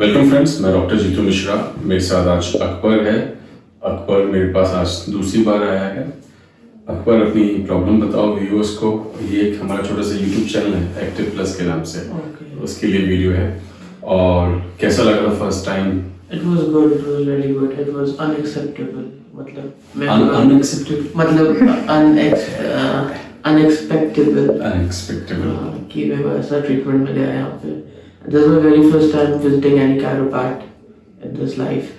Welcome friends मैं doctor Jitu Mishra मेरे साथ आज अकबर है। अकबर मेरे पास आज दूसरी बार आया है। अकबर अपनी प्रॉब्लम बताओ व्यूअर्स को। ये एक हमारा छोटा सा यूट्यूब चैनल है एक्टिव प्लस के नाम से। Okay. उसके लिए वीडियो है। और कैसा लगा था first time It was good. It was very good. It was unacceptable. मतलब मैं अनएक्सेप्टेड मतलब uh, अनएक्सपेक्टेबल uh, कि मेरे को ऐसा ट्रीटमेंट मिला है यहाँ पे। This is my very first time visiting any chiropract in this life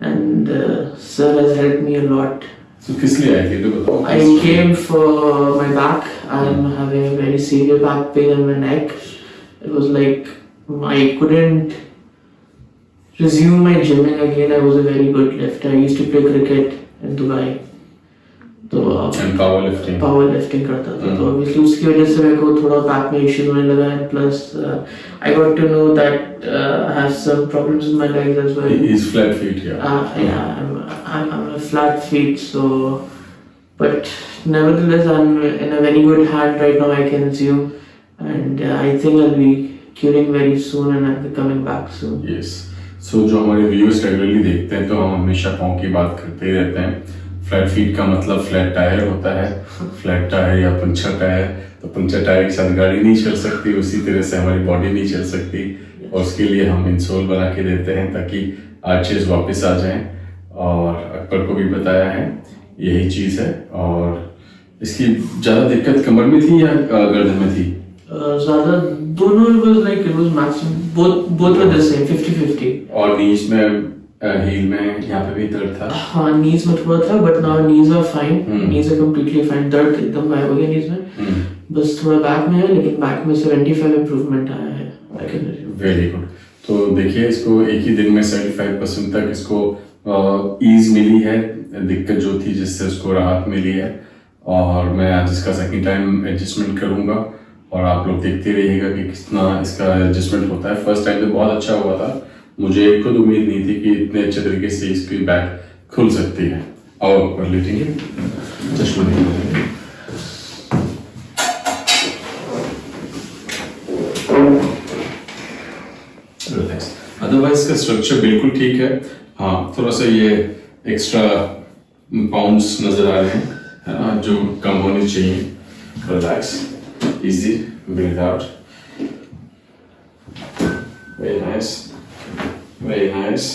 and uh, sir has helped me a lot. तो किस लिए आए थे तो बताओ I came for my back. I'm having a very severe back pain in my neck. It was like I couldn't resume my gymming again. I was a very good lifter. I used to play cricket in Dubai. तो power lifting power lifting करता था हम्म। तो obviously उसकी वजह से मेरे को थोड़ा बैक में इश्यूज़ होने लगा है plus I got to know that I have some problems in my legs as well is flat feet या Uh, yeah, I'm, I'm, I'm a flat feet, so. But nevertheless, I'm in a very good hand right now, I can assume. And uh, I think I'll be curing very soon and I'll be coming back soon. Yes so जो हमारे viewers regularly देखते हैं तो हम हमेशा पाँव की बात करते ही रहते हैं फ्लैट फीट का मतलब फ्लैट टायर होता है। फ्लैट टायर या पंचर टायर तो पंचर टायर के साथ गाड़ी नहीं चल सकती उसी तरह से हमारी बॉडी नहीं चल सकती। और उसके लिए हम इंसोल बना के देते हैं ताकि आर्चेज वापस आ जाएँ। और अकबर को भी बताया है यही चीज़ है। और इसकी ज़्यादा दिक्कत कमर में थी या गर्दन में थी? ज़्यादा दोनों was like it was maximum both both were 50 50 और नीज में हील में यहाँ पे भी दर्द था। हाँ knees में थोड़ा था knees are fine. Hmm. knees are completely fine. दर्द एकदम गायब हो गया knees में। हम्म। बस थोड़ा बैक में है लेकिन बैक में 75 improvement आया है. वेरी गुड तो देखिए इसको एक ही दिन में 75 परसेंट तक इसको ईज मिली है। दिक्कत जो थी जिससे उसको राहत मिली है। और मैं आज इसका सेकंड टाइम एडजस्टमेंट करूँगा। और आप लोग देखते रहिएगा कि कितना इसका एडजस्टमेंट होता है। फ़र्स्ट टाइम तो बहुत अच्छा हुआ था। मुझे खुद उम्मीद नहीं थी कि इतने अच्छे तरीके से इसकी बैक खुल सकती है। और कर लेटेंगे चश्मा नहीं अदरवाइज़ इसका स्ट्रक्चर बिल्कुल ठीक है। हाँ थोड़ा सा ये एक्स्ट्रा पाउंड्स नज़र आ रहे हैं। है ना, जो कम होने चाहिए। Relax easy out very nice Very nice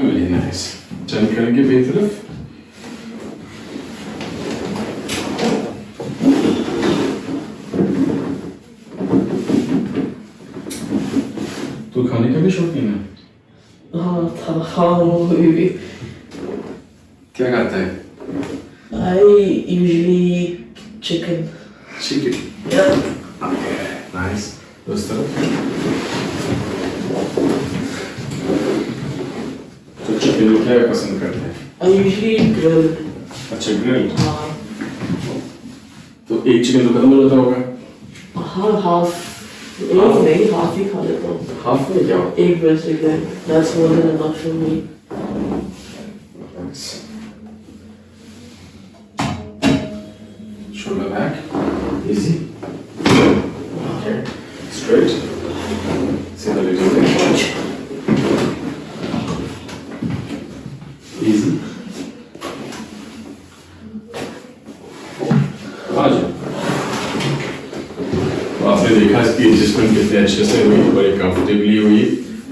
very nice turn करेंगे बेई तरफ तो खाने का भी शौकीन है हाँ था हाँ वो भी क्या खाता है I usually eat chicken. Chicken Yeah. Nice उस तरफ तो चिकन में क्या पसंद करते हैं I usually eat grilled. अच्छा ग्रिल हाँ तो एक चिकन तो खत्म हो जाता होगा हाँ half. एक नहीं half ही खा लेता हूँ. हाफ में क्या एक breast again. That's more than enough for me. Shoulder back. Easy. Okay. Straight. See the little bit. तो आपने देखा इसकी एडजस्टमेंट कितने अच्छे से हुई बड़े कंफर्टेबली हुई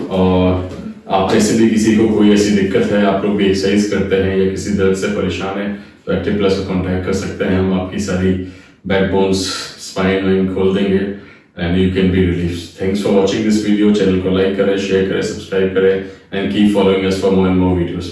और आप ऐसे भी किसी को कोई ऐसी दिक्कत है, आप लोग भी एक्सरसाइज करते हैं, या किसी दर्द से परेशान है तो एक्टिव प्लस को कांटेक्ट कर सकते हैं, हम आपकी सारी बैक बोन्स स्पाइन वाइन खोल देंगे and you can be relief thanks for watching this video channel को लाइक करें शेयर करें सब्सक्राइब करें and keep following us for more and more videos